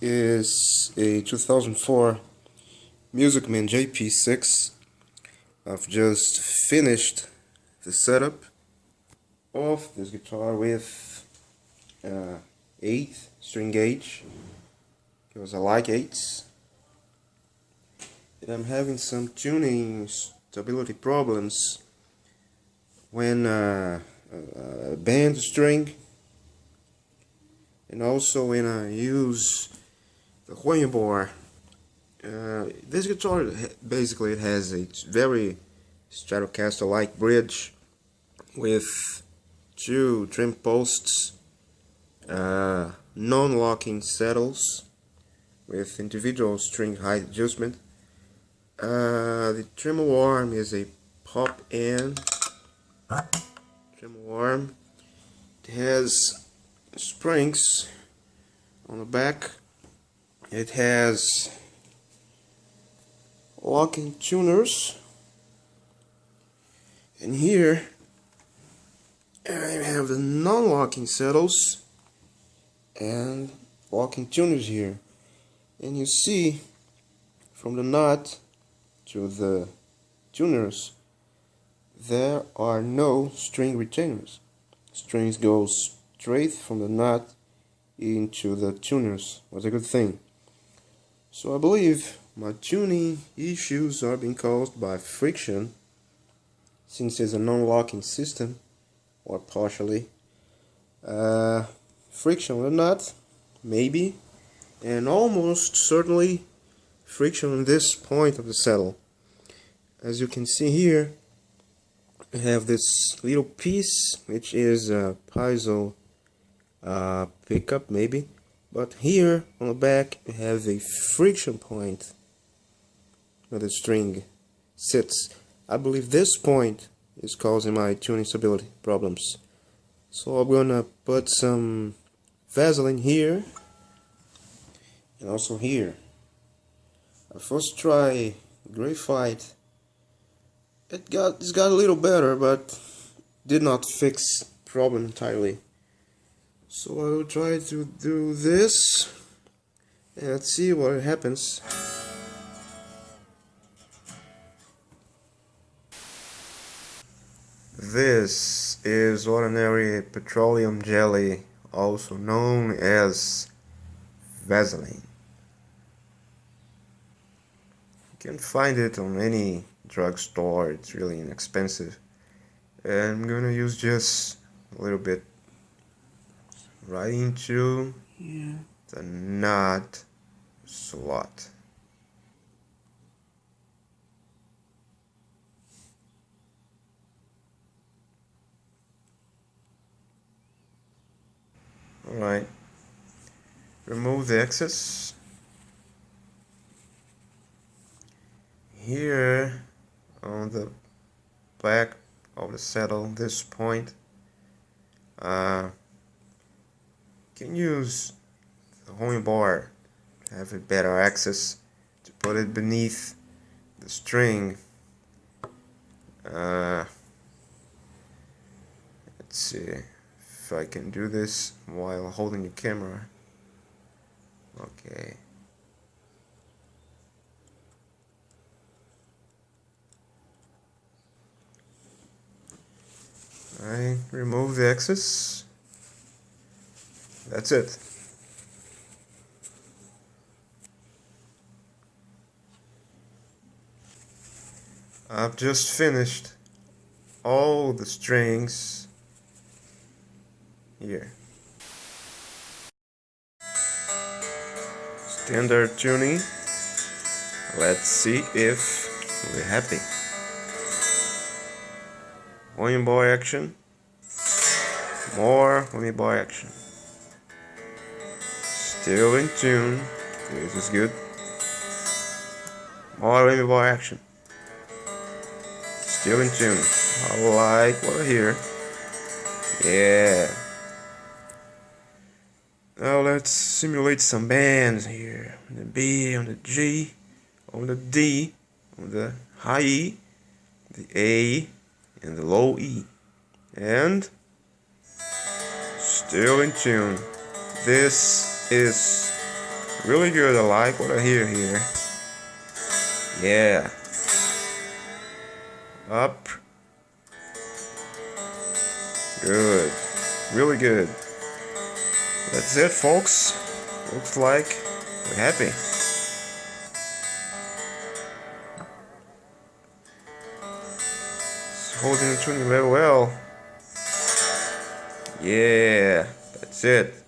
is a 2004 Musicman JP6. I've just finished the setup of this guitar with uh, 8 string gauge because I like 8s and I'm having some tuning stability problems when uh, uh, band string and also when I use the bar uh, this guitar basically it has a very Stratocaster like bridge with two trem posts uh, non-locking saddles with individual string height adjustment. Uh, the tremolo arm is a pop in. Tremolo arm it has springs on the back. It has locking tuners. And here I have the non-locking saddles and locking tuners here. And you see from the nut to the tuners there are no string retainers. Strings go straight from the nut into the tuners was a good thing. So I believe my tuning issues are being caused by friction since it's a non-locking system or partially. Uh, friction or not maybe, and almost certainly friction on this point of the saddle. As you can see here, I have this little piece which is a piezo uh, pickup maybe but here on the back you have a friction point where the string sits. I believe this point is causing my tuning stability problems. So I'm gonna put some Vaseline here and also here. I first try graphite. It got it's got a little better but did not fix problem entirely so I will try to do this and let's see what happens. This is ordinary petroleum jelly, also known as Vaseline. You can find it on any drugstore, it's really inexpensive. And I'm gonna use just a little bit right into yeah. the nut slot. Alright, remove the excess. Here on the back of the saddle, this point, uh, can use the whammy bar to have a better access to put it beneath the string. Uh, let's see if I can do this while holding the camera. Okay. I remove the excess that's it. I've just finished all the strings here. Standard tuning. Let's see if we're happy. whammy bar action. More whammy bar action. Still in tune. This is good. More whammy bar action. Still in tune. I like what I hear. Yeah. Now let's simulate some bands here. On the B, on the G, on the D, on the high E, the A, and the low E. And still in tune. This is Really good. I like what I hear here. Yeah. Up. Good. Really good. That's it, folks. Looks like we're happy. It's holding the tuning very well. Yeah, that's it.